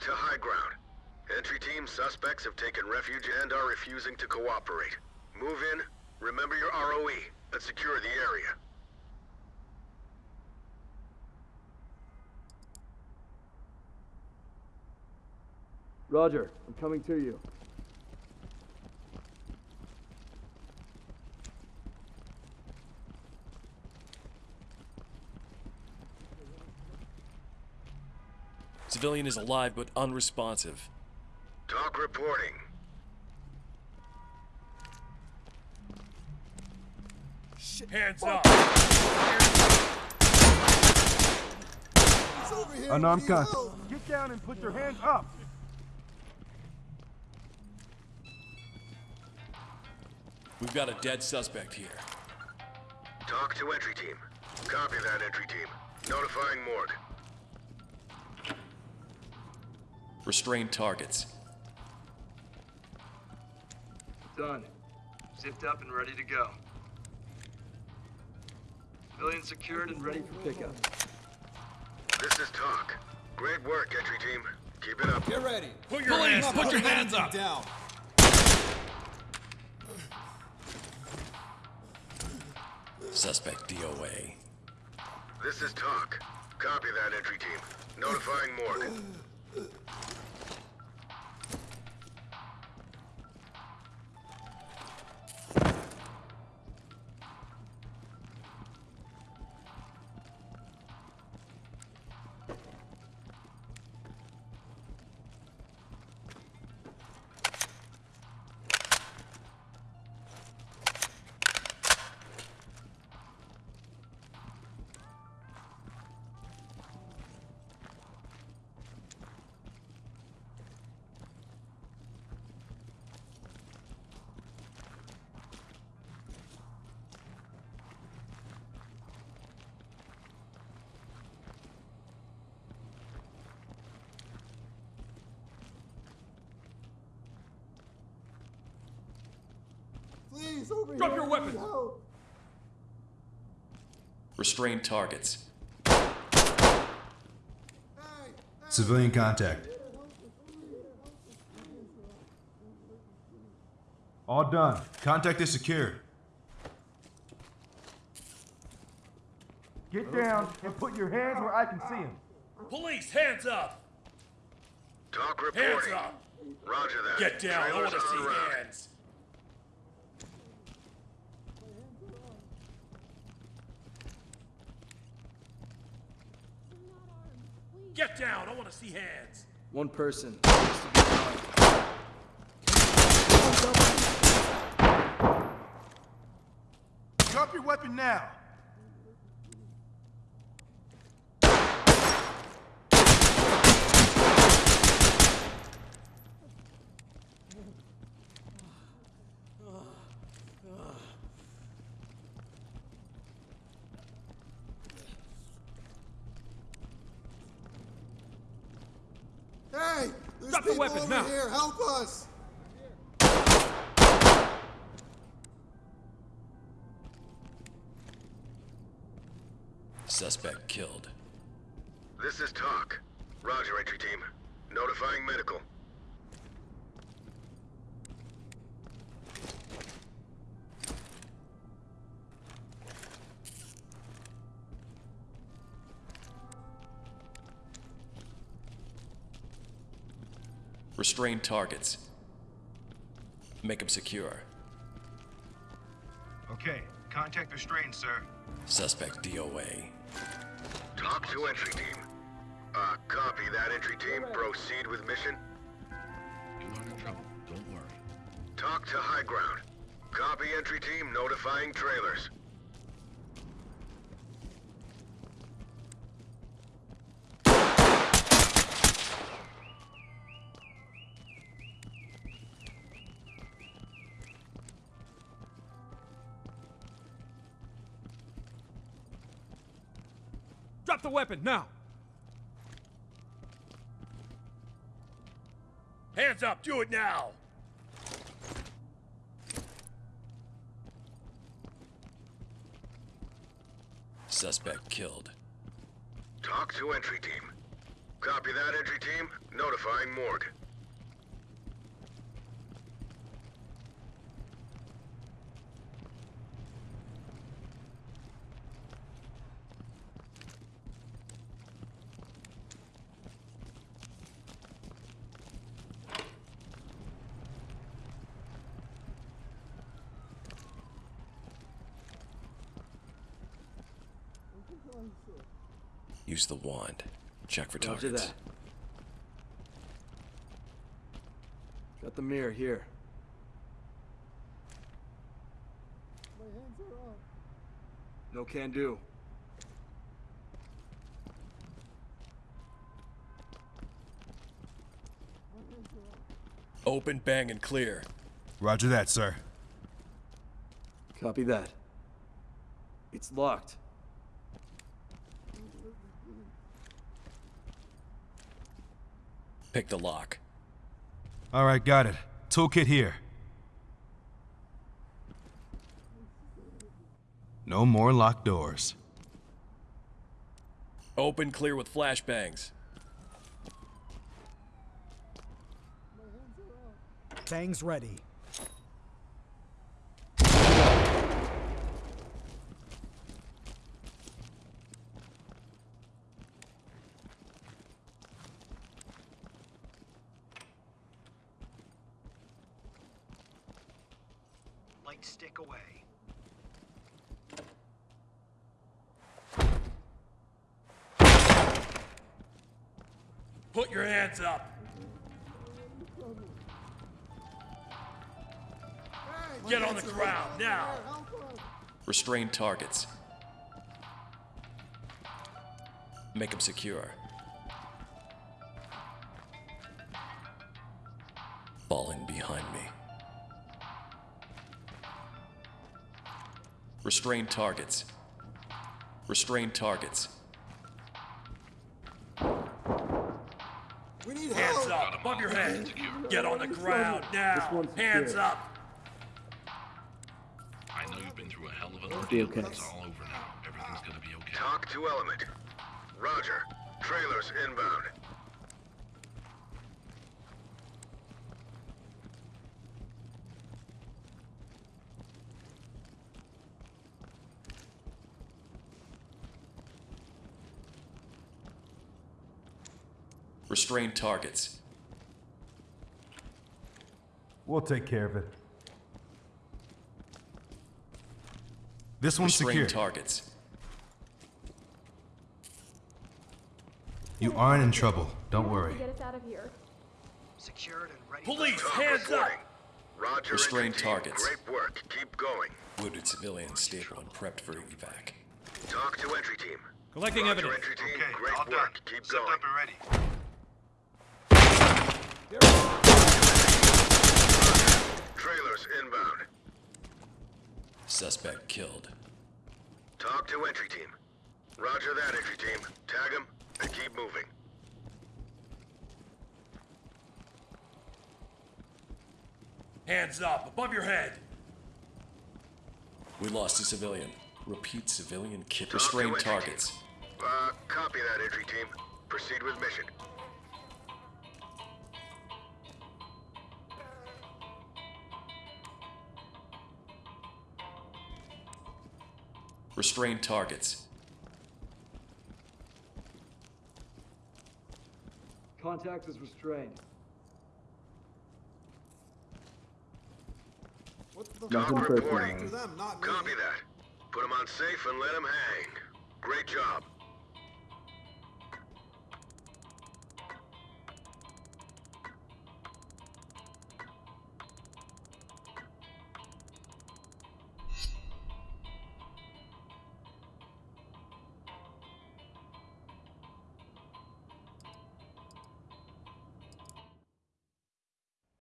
To high ground. Entry team suspects have taken refuge and are refusing to cooperate. Move in, remember your ROE, and secure the area. Roger, I'm coming to you. Civilian is alive but unresponsive. TOC reporting. Hands up! Unarmed contact. Get down and put your hands up. We've got a dead suspect here. TOC to entry team. Copy that entry team. Notifying morgue. Restrained targets. Done. Zipped up and ready to go. Civilian secured and ready for pickup. This is TOC. Great work, entry team. Keep it up. Get ready. Put your hands, put your hands up! Down. Suspect DOA. This is TOC. Copy that entry team. Notifying morgue. Please, over Drop here. your weapons. Help. Restrained targets. Civilian contact. All done. Contact is secure. Get down and put your hands where I can see them. Police, hands up! TOC Hands up! Roger that. Get down, I want to see route. hands! Get down, I want to see hands! One person. needs to be found. Drop your weapon now. There's Drop the people weapon over now. here. Help us. Suspect killed. This is TOC. Roger, entry team. Notifying medical. Restrained targets. Make them secure. Okay, contact restrained, sir. Suspect DOA. TOC to entry team. Uh, copy that entry team. Proceed with mission. You're not in trouble. Don't worry. TOC to high ground. Copy entry team. Notifying trailers. Drop the weapon, now! Hands up, do it now! Suspect killed. TOC to entry team. Copy that, entry team. Notifying morgue. Use the wand. Check for Roger targets. that. Got the mirror here. My hands are up. No can do. Open, bang, and clear. Roger that, sir. Copy that. It's locked. Pick the lock. All right, got it. Toolkit here. No more locked doors. Open, clear with flashbangs. Bangs ready. Light stick away. Put your hands up. Get on the ground, now. Restrain targets. Make them secure. Falling behind me. Restrain targets. Restrain targets. We need Hands help. up, above your head. Get on the ground now. Hands secure. up. I know you've been through a hell of an be ordeal, okay. it's all over now. Everything's gonna be okay. TOC to element. Roger. Trailers inbound. Restrain targets. We'll take care of it. This one's Restrain secure. targets. You aren't in trouble. Don't worry. Get us out of here. Secured and ready. Police, hands up. Roger, Restrain entry team. targets. Great work. Keep going. Wounded civilian stable and prepped for evac. TOC to entry team. Collecting Roger, evidence. entry team. Okay, Great all done. Keep Zipped going. up and ready. Trailers inbound. Suspect killed. TOC to entry team. Roger that, entry team. Tag him and keep moving. Hands up, above your head. We lost a civilian. Repeat civilian kit. TOC Restrain targets. team. Uh, copy that, entry team. Proceed with mission. Restrain targets. Contact is restrained. What the TOC fuck? reporting. Them, not. Copy that. Put him on safe and let him hang. Great job.